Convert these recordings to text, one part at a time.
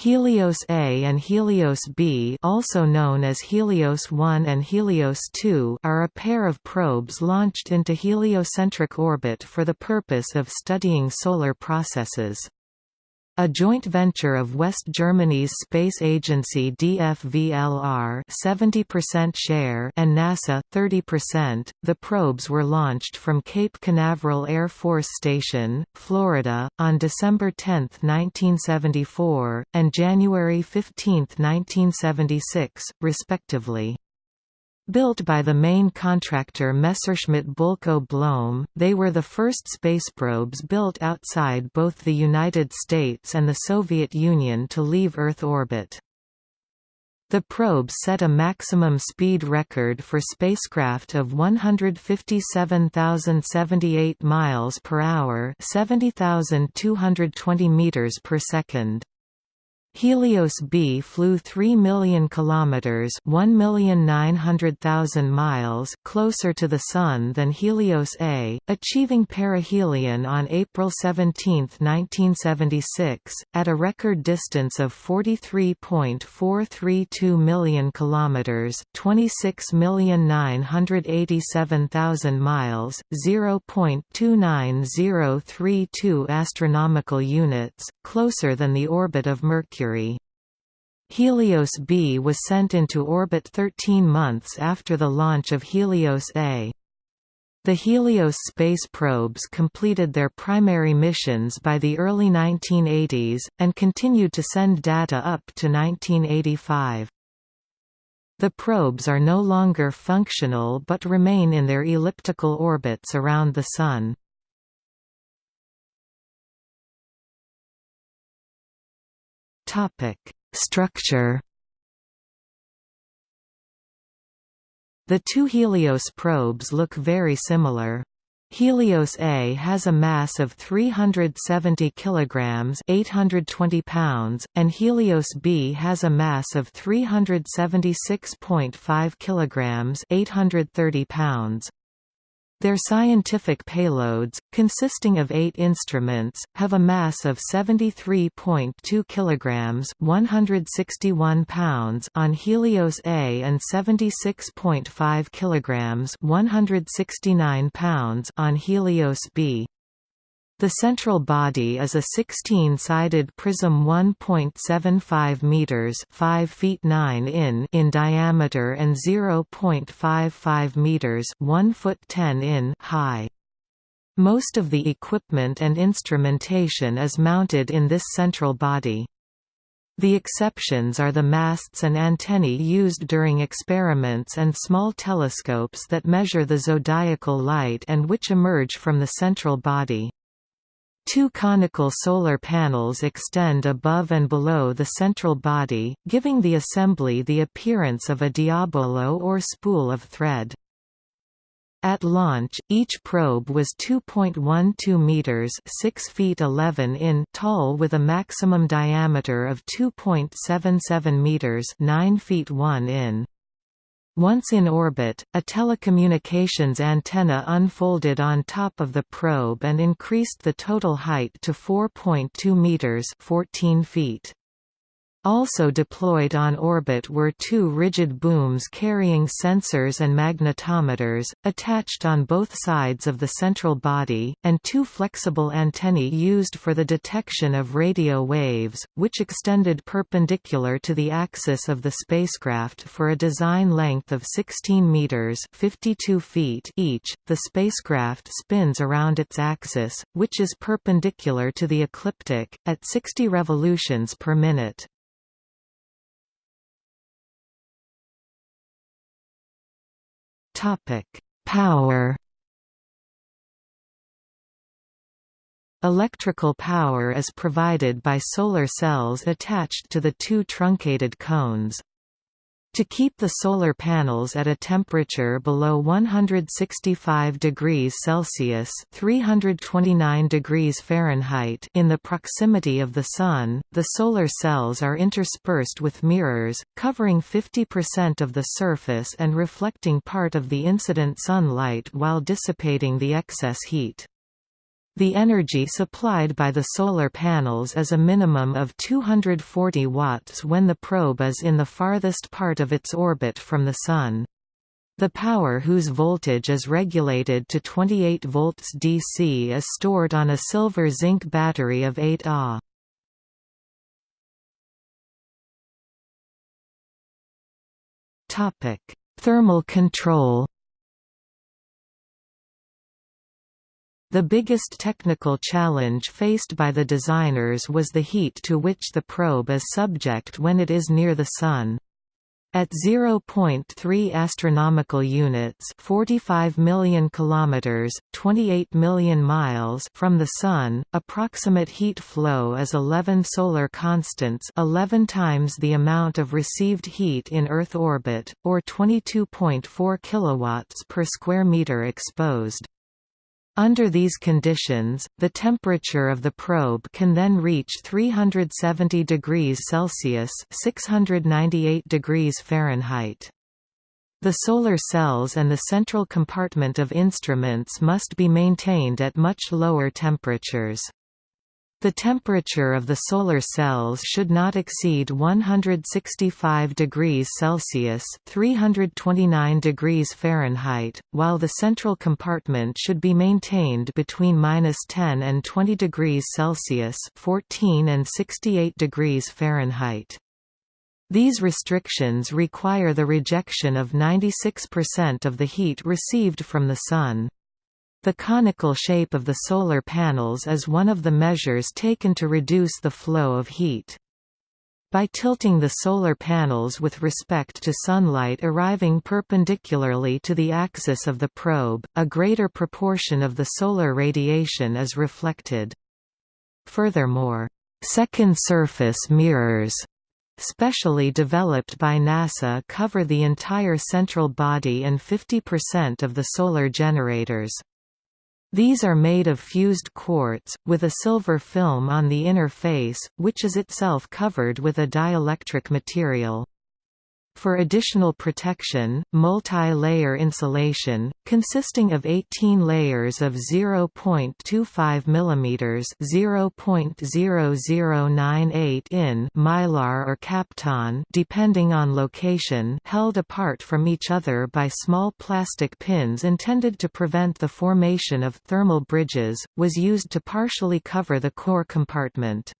Helios A and Helios B also known as Helios 1 and Helios 2 are a pair of probes launched into heliocentric orbit for the purpose of studying solar processes. A joint venture of West Germany's space agency DFVLR 70% share and NASA 30%, the probes were launched from Cape Canaveral Air Force Station, Florida, on December 10, 1974, and January 15, 1976, respectively. Built by the main contractor Messerschmitt Bölkow Blohm, they were the first space probes built outside both the United States and the Soviet Union to leave Earth orbit. The probe set a maximum speed record for spacecraft of 157,078 miles per hour, 70,220 meters per second. Helios B flew 3 million kilometers, 1,900,000 miles closer to the sun than Helios A, achieving perihelion on April 17, 1976, at a record distance of 43.432 million kilometers, 26,987,000 miles, 0.29032 astronomical units, closer than the orbit of Mercury. Mercury. Helios B was sent into orbit 13 months after the launch of Helios A. The Helios space probes completed their primary missions by the early 1980s, and continued to send data up to 1985. The probes are no longer functional but remain in their elliptical orbits around the Sun. Topic: Structure. The two Helios probes look very similar. Helios A has a mass of 370 kilograms, 820 pounds, and Helios B has a mass of 376.5 kilograms, 830 pounds. Their scientific payloads, consisting of eight instruments, have a mass of 73.2 kilograms (161 pounds) on Helios A and 76.5 kilograms (169 pounds) on Helios B. The central body is a 16-sided prism 1.75 meters, 5 feet 9 in in diameter and 0.55 meters, 1 foot 10 in high. Most of the equipment and instrumentation is mounted in this central body. The exceptions are the masts and antennae used during experiments and small telescopes that measure the zodiacal light and which emerge from the central body. Two conical solar panels extend above and below the central body, giving the assembly the appearance of a diabolo or spool of thread. At launch, each probe was 2.12 meters (6 feet 11 in) tall with a maximum diameter of 2.77 meters (9 feet 1 in). Once in orbit, a telecommunications antenna unfolded on top of the probe and increased the total height to 4.2 meters 14 feet. Also deployed on orbit were two rigid booms carrying sensors and magnetometers, attached on both sides of the central body, and two flexible antennae used for the detection of radio waves, which extended perpendicular to the axis of the spacecraft for a design length of 16 meters (52 feet) each. The spacecraft spins around its axis, which is perpendicular to the ecliptic, at 60 revolutions per minute. Topic: Power. Electrical power is provided by solar cells attached to the two truncated cones. To keep the solar panels at a temperature below 165 degrees Celsius (329 degrees Fahrenheit) in the proximity of the sun, the solar cells are interspersed with mirrors, covering 50% of the surface and reflecting part of the incident sunlight while dissipating the excess heat. The energy supplied by the solar panels is a minimum of 240 watts when the probe is in the farthest part of its orbit from the Sun. The power whose voltage is regulated to 28 volts DC is stored on a silver-zinc battery of 8 Ah. Thermal control The biggest technical challenge faced by the designers was the heat to which the probe is subject when it is near the Sun. At 0.3 astronomical units, 45 million kilometers, 28 million miles from the sun, approximate heat flow is 11 solar constants, 11 times the amount of received heat in Earth orbit, or 22.4 kilowatts per square meter exposed. Under these conditions, the temperature of the probe can then reach 370 degrees Celsius (698 degrees Fahrenheit). The solar cells and the central compartment of instruments must be maintained at much lower temperatures. The temperature of the solar cells should not exceed 165 degrees Celsius (329 degrees Fahrenheit), while the central compartment should be maintained between -10 and 20 degrees Celsius (14 and 68 degrees Fahrenheit). These restrictions require the rejection of 96% of the heat received from the Sun. The conical shape of the solar panels is one of the measures taken to reduce the flow of heat. By tilting the solar panels with respect to sunlight arriving perpendicularly to the axis of the probe, a greater proportion of the solar radiation is reflected. Furthermore, second surface mirrors specially developed by NASA cover the entire central body and 50% of the solar generators. These are made of fused quartz, with a silver film on the inner face, which is itself covered with a dielectric material. For additional protection, multi-layer insulation, consisting of 18 layers of 0.25 mm (0.0098 in) mylar or kapton, depending on location, held apart from each other by small plastic pins intended to prevent the formation of thermal bridges, was used to partially cover the core compartment.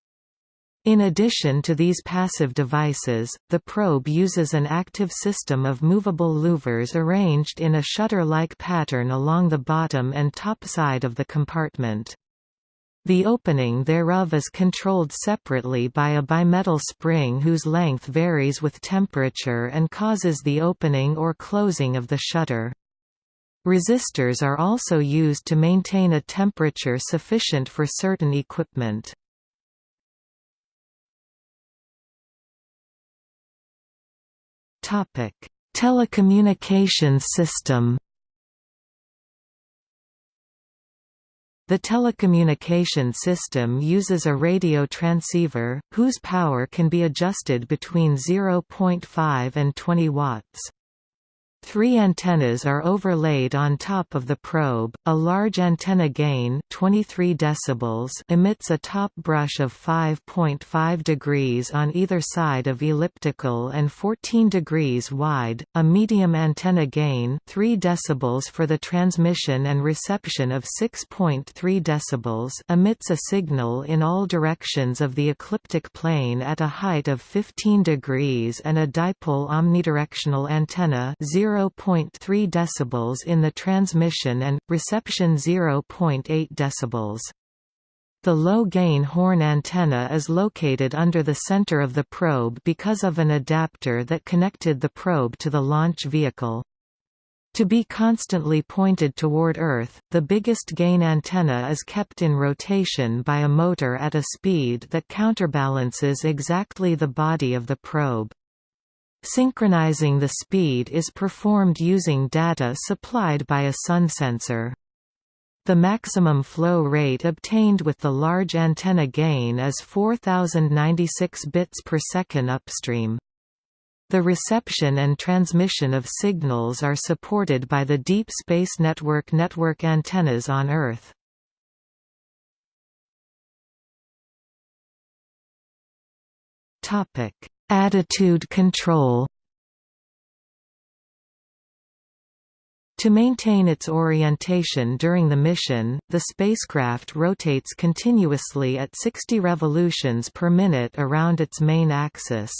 In addition to these passive devices, the probe uses an active system of movable louvers arranged in a shutter-like pattern along the bottom and top side of the compartment. The opening thereof is controlled separately by a bimetal spring whose length varies with temperature and causes the opening or closing of the shutter. Resistors are also used to maintain a temperature sufficient for certain equipment. Topic: Telecommunications system. The telecommunication system uses a radio transceiver, whose power can be adjusted between 0.5 and 20 watts. Three antennas are overlaid on top of the probe. A large antenna gain 23 decibels emits a top brush of 5.5 degrees on either side of elliptical and 14 degrees wide. A medium antenna gain 3 decibels for the transmission and reception of 6.3 decibels emits a signal in all directions of the ecliptic plane at a height of 15 degrees and a dipole omnidirectional antenna 0 0.3 dB in the transmission and, reception 0.8 dB. The low-gain horn antenna is located under the center of the probe because of an adapter that connected the probe to the launch vehicle. To be constantly pointed toward Earth, the biggest gain antenna is kept in rotation by a motor at a speed that counterbalances exactly the body of the probe. Synchronizing the speed is performed using data supplied by a sun sensor. The maximum flow rate obtained with the large antenna gain is 4096 bits per second upstream. The reception and transmission of signals are supported by the Deep Space Network network antennas on Earth. Topic: Attitude control To maintain its orientation during the mission, the spacecraft rotates continuously at 60 revolutions per minute around its main axis.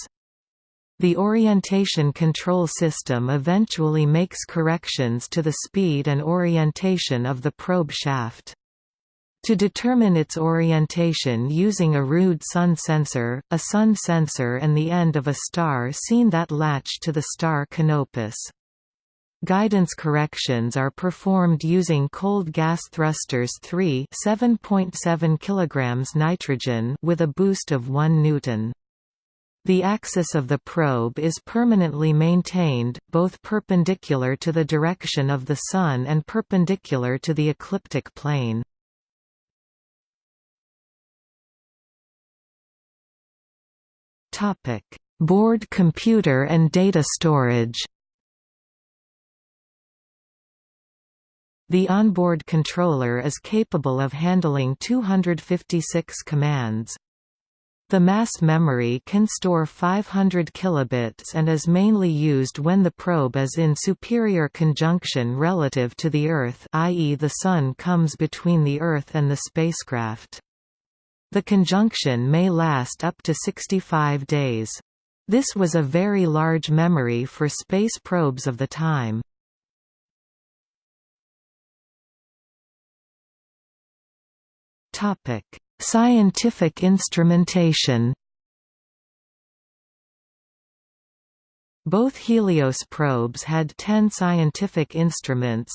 The orientation control system eventually makes corrections to the speed and orientation of the probe shaft. To determine its orientation using a rude sun sensor, a sun sensor and the end of a star seen that latch to the star Canopus. Guidance corrections are performed using cold gas thrusters 3 7.7 kg nitrogen with a boost of 1 newton. The axis of the probe is permanently maintained, both perpendicular to the direction of the Sun and perpendicular to the ecliptic plane. Board computer and data storage The onboard controller is capable of handling 256 commands. The mass memory can store 500 kilobits and is mainly used when the probe is in superior conjunction relative to the Earth i.e. the Sun comes between the Earth and the spacecraft. The conjunction may last up to 65 days. This was a very large memory for space probes of the time. Topic: Scientific instrumentation. Both Helios probes had 10 scientific instruments,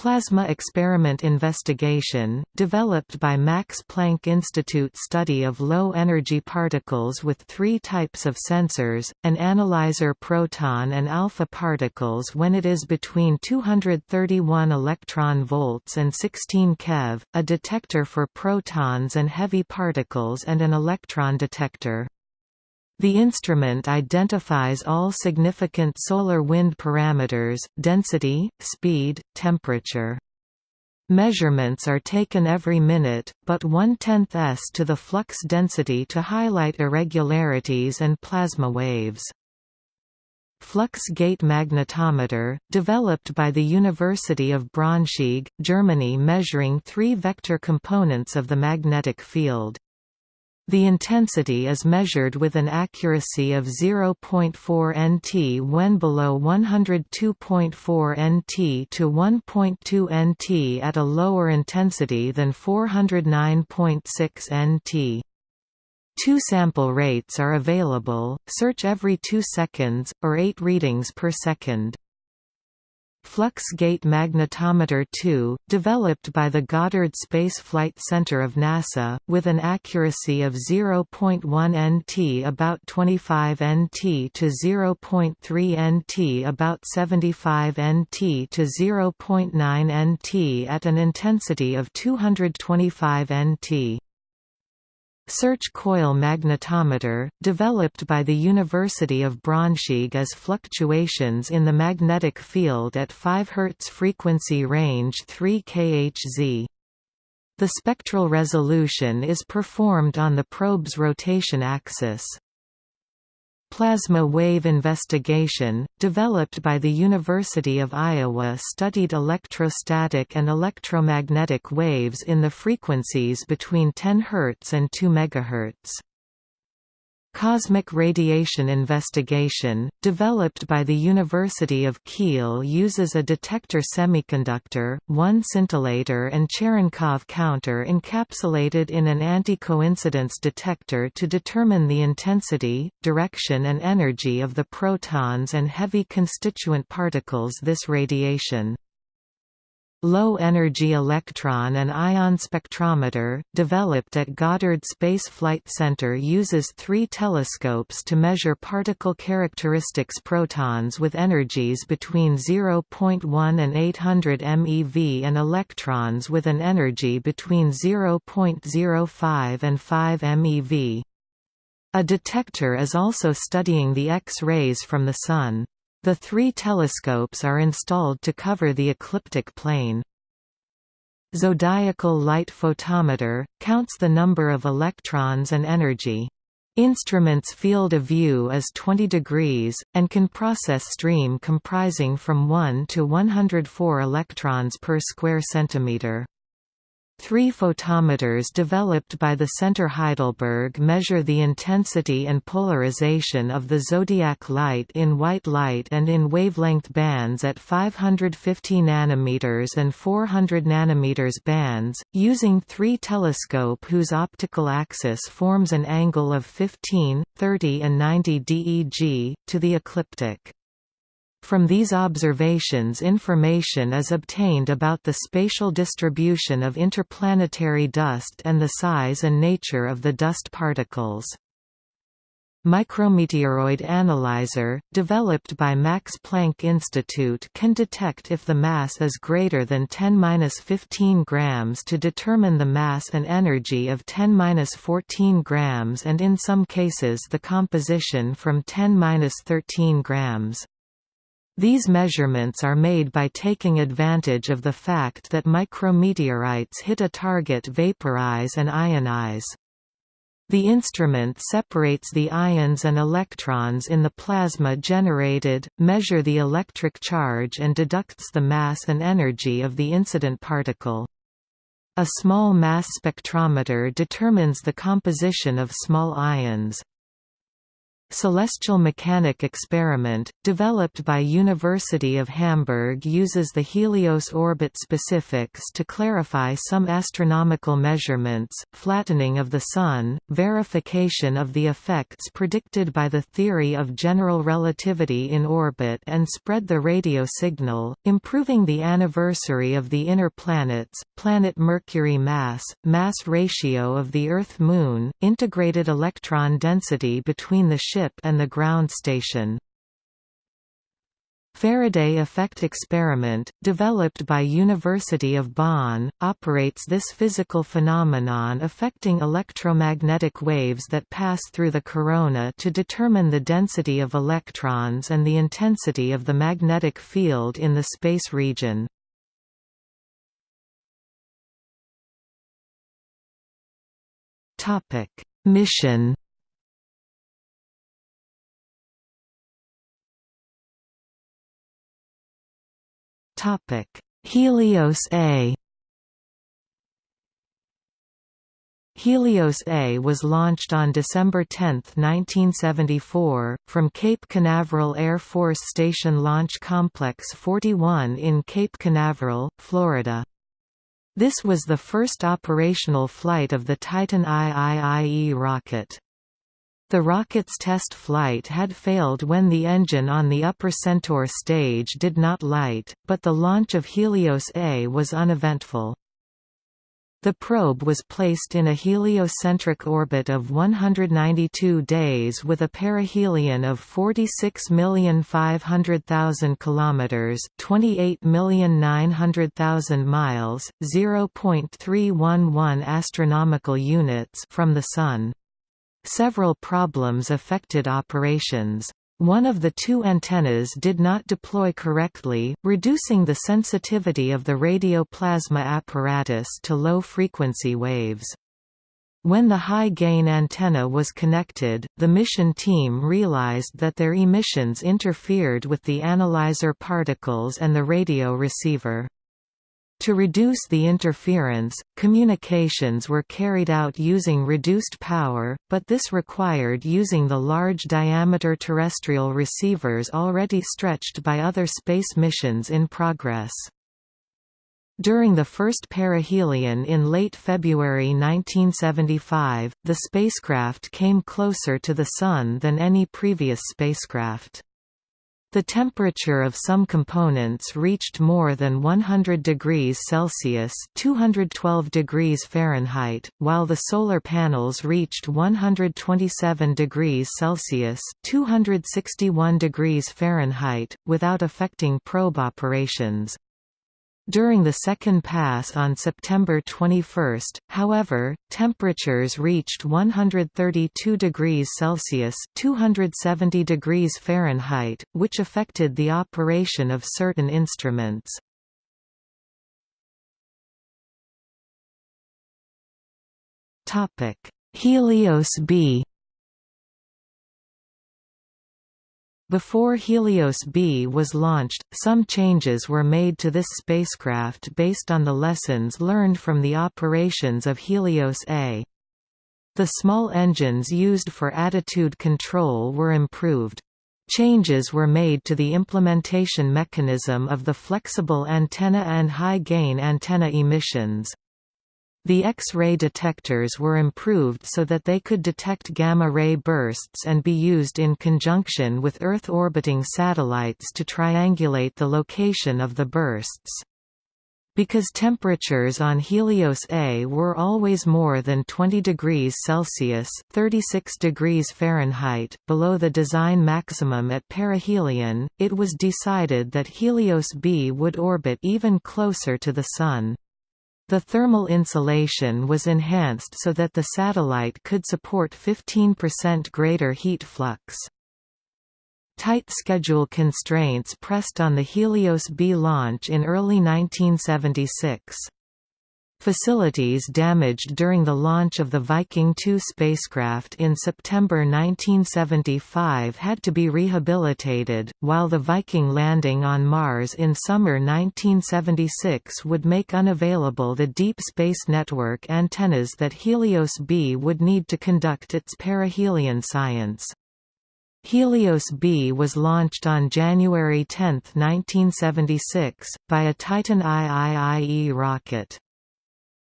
Plasma Experiment Investigation, developed by Max Planck Institute study of low-energy particles with three types of sensors, an analyzer proton and alpha particles when it is between 231 electron volts and 16 keV, a detector for protons and heavy particles and an electron detector. The instrument identifies all significant solar wind parameters, density, speed, temperature. Measurements are taken every minute, but one-tenth s to the flux density to highlight irregularities and plasma waves. Flux gate magnetometer, developed by the University of Braunschweig, Germany measuring three vector components of the magnetic field. The intensity is measured with an accuracy of 0.4 nt when below 102.4 nt to 1.2 nt at a lower intensity than 409.6 nt. Two sample rates are available, search every 2 seconds, or 8 readings per second. Flux Gate Magnetometer 2, developed by the Goddard Space Flight Center of NASA, with an accuracy of 0.1 nt about 25 nt to 0.3 nt about 75 nt to 0.9 nt at an intensity of 225 nt. Search coil magnetometer, developed by the University of Braunschweig as fluctuations in the magnetic field at 5 Hz frequency range 3 kHz. The spectral resolution is performed on the probe's rotation axis. Plasma wave investigation, developed by the University of Iowa studied electrostatic and electromagnetic waves in the frequencies between 10 Hz and 2 MHz. Cosmic radiation investigation, developed by the University of Kiel uses a detector semiconductor, one scintillator and Cherenkov counter encapsulated in an anti-coincidence detector to determine the intensity, direction and energy of the protons and heavy constituent particles this radiation. Low-energy electron and ion spectrometer, developed at Goddard Space Flight Center uses three telescopes to measure particle characteristics protons with energies between 0.1 and 800 MeV and electrons with an energy between 0.05 and 5 MeV. A detector is also studying the X-rays from the Sun. The three telescopes are installed to cover the ecliptic plane. Zodiacal light photometer, counts the number of electrons and energy. Instrument's field of view is 20 degrees, and can process stream comprising from 1 to 104 electrons per square centimeter. Three photometers developed by the Centre Heidelberg measure the intensity and polarization of the zodiac light in white light and in wavelength bands at 550 nanometers and 400 nanometers bands, using three telescope whose optical axis forms an angle of 15, 30 and 90 DEG, to the ecliptic. From these observations information is obtained about the spatial distribution of interplanetary dust and the size and nature of the dust particles. Micrometeoroid Analyzer, developed by Max Planck Institute can detect if the mass is greater than 10-15 grams to determine the mass and energy of 10-14 grams and in some cases the composition from 10-13 grams. These measurements are made by taking advantage of the fact that micrometeorites hit a target vaporize and ionize. The instrument separates the ions and electrons in the plasma generated, measure the electric charge and deducts the mass and energy of the incident particle. A small mass spectrometer determines the composition of small ions. Celestial mechanic experiment, developed by University of Hamburg uses the Helios orbit specifics to clarify some astronomical measurements, flattening of the Sun, verification of the effects predicted by the theory of general relativity in orbit and spread the radio signal, improving the anniversary of the inner planets, planet Mercury mass, mass ratio of the Earth-Moon, integrated electron density between the ship ship and the ground station. Faraday effect experiment, developed by University of Bonn, operates this physical phenomenon affecting electromagnetic waves that pass through the corona to determine the density of electrons and the intensity of the magnetic field in the space region. Mission Topic: Helios A. Helios A was launched on December 10, 1974, from Cape Canaveral Air Force Station Launch Complex 41 in Cape Canaveral, Florida. This was the first operational flight of the Titan IIIE rocket. The rocket's test flight had failed when the engine on the upper Centaur stage did not light, but the launch of Helios A was uneventful. The probe was placed in a heliocentric orbit of 192 days with a perihelion of 46,500,000 km 28,900,000 miles, 0.311 astronomical units from the sun. Several problems affected operations. One of the two antennas did not deploy correctly, reducing the sensitivity of the radio plasma apparatus to low-frequency waves. When the high-gain antenna was connected, the mission team realized that their emissions interfered with the analyzer particles and the radio receiver. To reduce the interference, communications were carried out using reduced power, but this required using the large diameter terrestrial receivers already stretched by other space missions in progress. During the first perihelion in late February 1975, the spacecraft came closer to the Sun than any previous spacecraft. The temperature of some components reached more than 100 degrees Celsius (212 degrees Fahrenheit), while the solar panels reached 127 degrees Celsius (261 degrees Fahrenheit), without affecting probe operations. During the second pass on September 21, however, temperatures reached 132 degrees Celsius (270 degrees Fahrenheit), which affected the operation of certain instruments. Helios B Before Helios B was launched, some changes were made to this spacecraft based on the lessons learned from the operations of Helios A. The small engines used for attitude control were improved. Changes were made to the implementation mechanism of the flexible antenna and high-gain antenna emissions. The X-ray detectors were improved so that they could detect gamma-ray bursts and be used in conjunction with Earth-orbiting satellites to triangulate the location of the bursts. Because temperatures on Helios A were always more than 20 degrees Celsius (36 degrees Fahrenheit) below the design maximum at perihelion, it was decided that Helios B would orbit even closer to the Sun. The thermal insulation was enhanced so that the satellite could support 15% greater heat flux. Tight schedule constraints pressed on the Helios B launch in early 1976. Facilities damaged during the launch of the Viking 2 spacecraft in September 1975 had to be rehabilitated, while the Viking landing on Mars in summer 1976 would make unavailable the Deep Space Network antennas that Helios B would need to conduct its perihelion science. Helios B was launched on January 10, 1976, by a Titan IIIE rocket.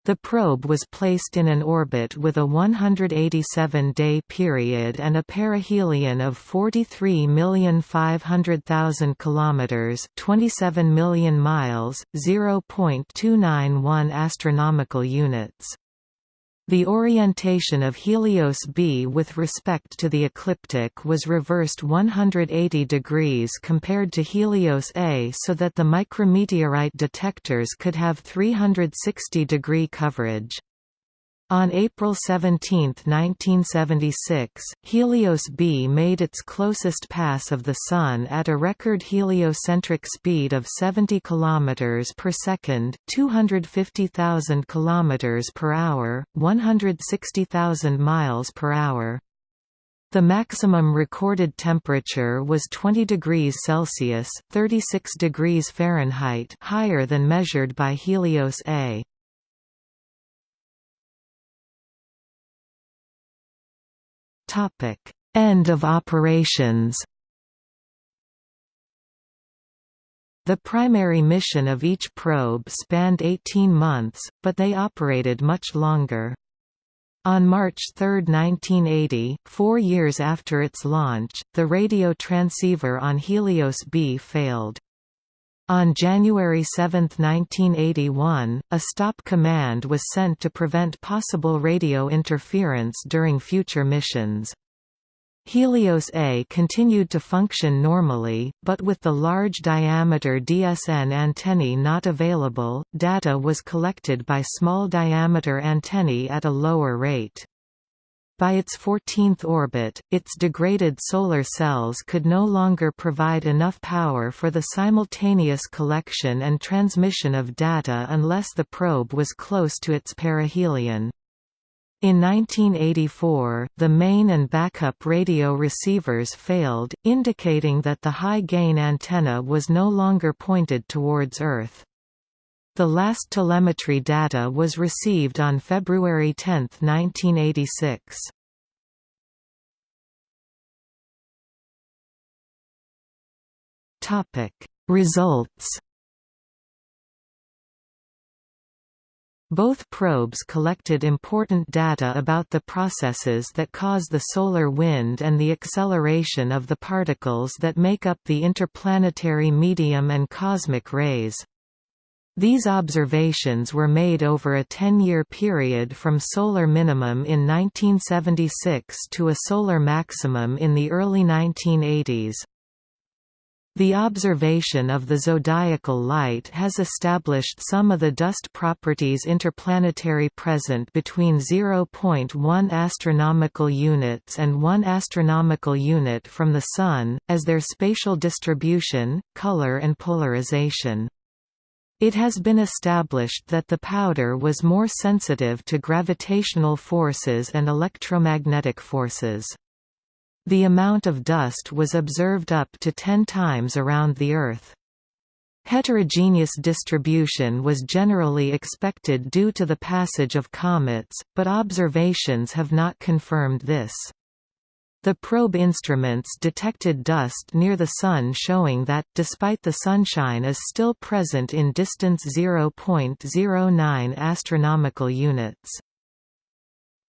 The probe was placed in an orbit with a 187-day period and a perihelion of 43,500,000 kilometers, 27 million miles, 0.291 astronomical units. The orientation of Helios B with respect to the ecliptic was reversed 180 degrees compared to Helios A so that the micrometeorite detectors could have 360 degree coverage. On April 17, 1976, Helios B made its closest pass of the Sun at a record heliocentric speed of 70 km per second, 250,000 km per hour, 160,000 miles per hour. The maximum recorded temperature was 20 degrees Celsius (36 degrees Fahrenheit) higher than measured by Helios A. Topic: End of operations. The primary mission of each probe spanned 18 months, but they operated much longer. On March 3, 1980, four years after its launch, the radio transceiver on Helios B failed. On January 7, 1981, a stop command was sent to prevent possible radio interference during future missions. Helios A continued to function normally, but with the large diameter DSN antennae not available, data was collected by small diameter antennae at a lower rate. By its 14th orbit, its degraded solar cells could no longer provide enough power for the simultaneous collection and transmission of data unless the probe was close to its perihelion. In 1984, the main and backup radio receivers failed, indicating that the high-gain antenna was no longer pointed towards Earth. The last telemetry data was received on February 10, 1986. Topic: Results. Both probes collected important data about the processes that cause the solar wind and the acceleration of the particles that make up the interplanetary medium and cosmic rays. These observations were made over a 10-year period from solar minimum in 1976 to a solar maximum in the early 1980s. The observation of the zodiacal light has established some of the dust properties interplanetary present between 0.1 astronomical units and 1 astronomical unit from the Sun, as their spatial distribution, color and polarization. It has been established that the powder was more sensitive to gravitational forces and electromagnetic forces. The amount of dust was observed up to 10 times around the Earth. Heterogeneous distribution was generally expected due to the passage of comets, but observations have not confirmed this. The probe instruments detected dust near the Sun showing that, despite the sunshine is still present in distance 0.09 astronomical units.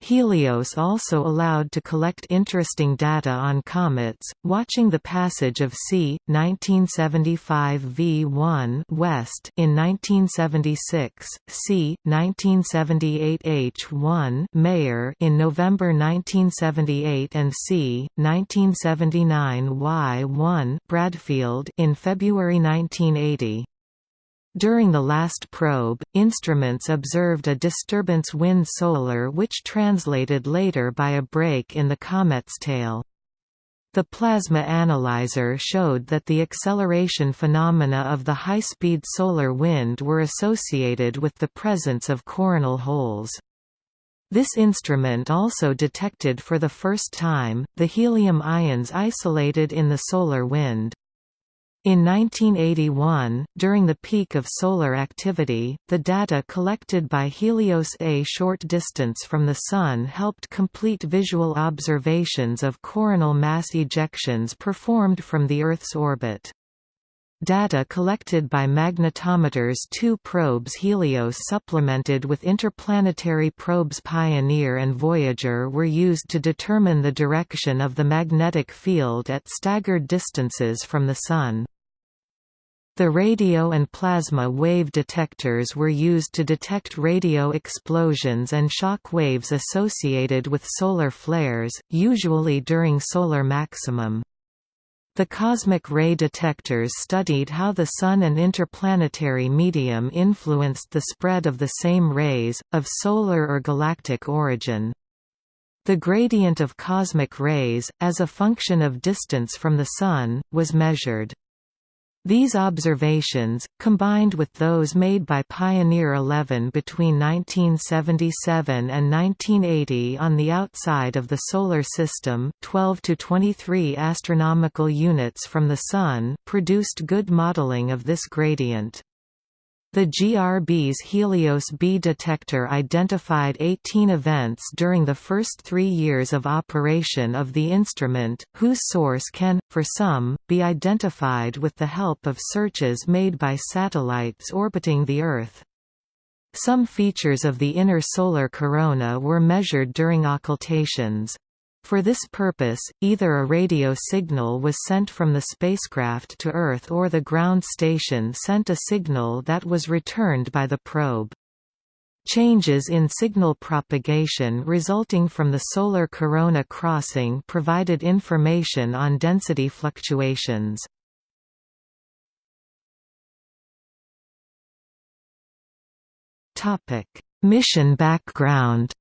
Helios also allowed to collect interesting data on comets, watching the passage of C. 1975 V1 West in 1976, C. 1978 H1 Meier in November 1978 and C. 1979 Y1 Bradfield in February 1980. During the last probe, instruments observed a disturbance wind solar which translated later by a break in the comet's tail. The plasma analyzer showed that the acceleration phenomena of the high-speed solar wind were associated with the presence of coronal holes. This instrument also detected for the first time, the helium ions isolated in the solar wind. In 1981, during the peak of solar activity, the data collected by Helios A short distance from the Sun helped complete visual observations of coronal mass ejections performed from the Earth's orbit. Data collected by magnetometers two probes Helios supplemented with interplanetary probes Pioneer and Voyager were used to determine the direction of the magnetic field at staggered distances from the Sun. The radio and plasma wave detectors were used to detect radio explosions and shock waves associated with solar flares, usually during solar maximum. The cosmic ray detectors studied how the Sun and interplanetary medium influenced the spread of the same rays, of solar or galactic origin. The gradient of cosmic rays, as a function of distance from the Sun, was measured. These observations, combined with those made by Pioneer 11 between 1977 and 1980 on the outside of the Solar System 12 to 23 astronomical units from the Sun produced good modeling of this gradient. The GRB's Helios B detector identified 18 events during the first three years of operation of the instrument, whose source can, for some, be identified with the help of searches made by satellites orbiting the Earth. Some features of the inner solar corona were measured during occultations. For this purpose, either a radio signal was sent from the spacecraft to Earth or the ground station sent a signal that was returned by the probe. Changes in signal propagation resulting from the solar corona crossing provided information on density fluctuations. Mission background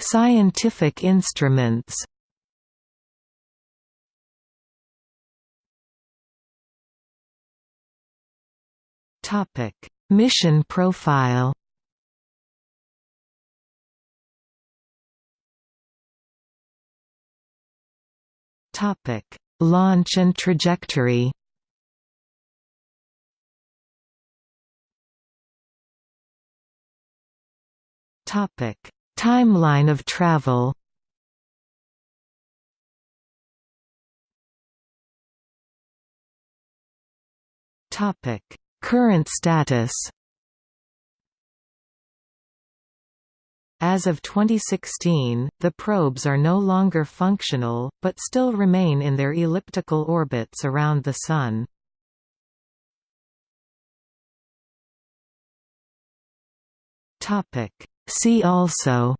Scientific instruments. Topic: Mission profile. Topic: Launch and trajectory. Topic: Timeline of travel. Topic: Current status. As of 2016, the probes are no longer functional, but still remain in their elliptical orbits around the Sun. See also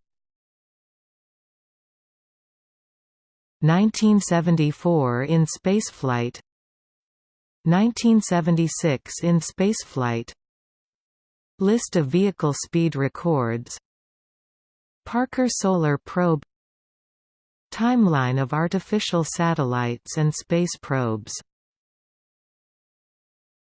1974 in spaceflight 1976 in spaceflight List of vehicle speed records Parker Solar Probe Timeline of artificial satellites and space probes